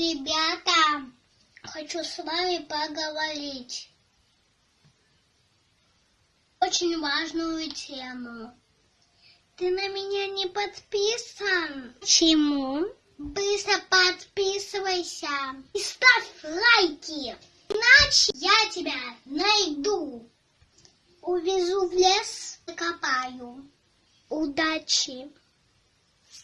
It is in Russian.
ребята, хочу с вами поговорить. Очень важную тему. Ты на меня не подписан? Почему? Быстро подписывайся и ставь лайки, иначе я тебя найду. Увезу в лес, закопаю. Удачи!